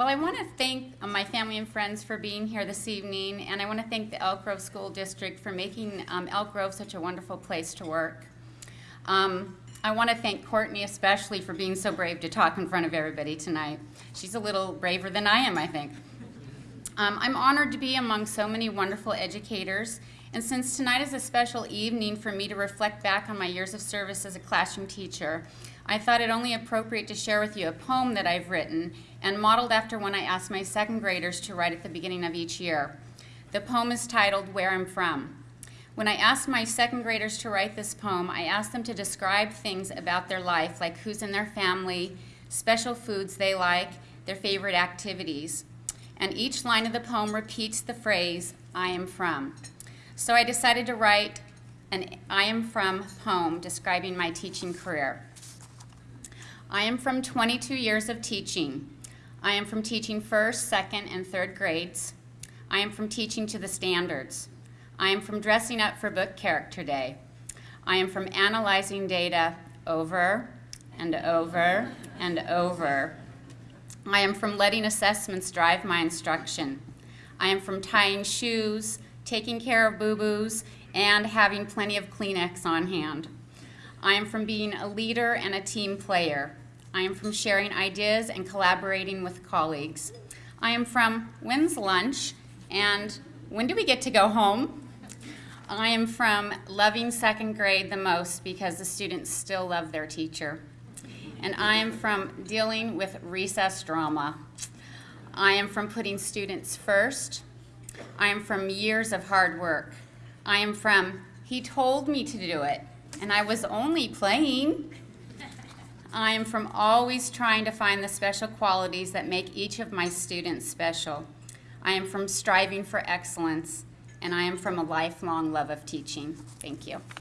well, I want to thank uh, my family and friends for being here this evening, and I want to thank the Elk Grove School District for making um, Elk Grove such a wonderful place to work. Um, I want to thank Courtney especially for being so brave to talk in front of everybody tonight. She's a little braver than I am, I think. Um, I'm honored to be among so many wonderful educators, and since tonight is a special evening for me to reflect back on my years of service as a classroom teacher, I thought it only appropriate to share with you a poem that I've written and modeled after one I asked my second graders to write at the beginning of each year. The poem is titled Where I'm From. When I asked my second graders to write this poem, I asked them to describe things about their life, like who's in their family, special foods they like, their favorite activities. And each line of the poem repeats the phrase, I am from. So I decided to write an I am from poem describing my teaching career. I am from 22 years of teaching. I am from teaching first, second, and third grades. I am from teaching to the standards. I am from dressing up for book character day. I am from analyzing data over and over and over. I am from letting assessments drive my instruction. I am from tying shoes, taking care of boo-boos, and having plenty of Kleenex on hand. I am from being a leader and a team player. I am from sharing ideas and collaborating with colleagues. I am from when's lunch and when do we get to go home? I am from loving second grade the most because the students still love their teacher. And I am from dealing with recess drama. I am from putting students first. I am from years of hard work. I am from, he told me to do it, and I was only playing. I am from always trying to find the special qualities that make each of my students special. I am from striving for excellence and I am from a lifelong love of teaching. Thank you.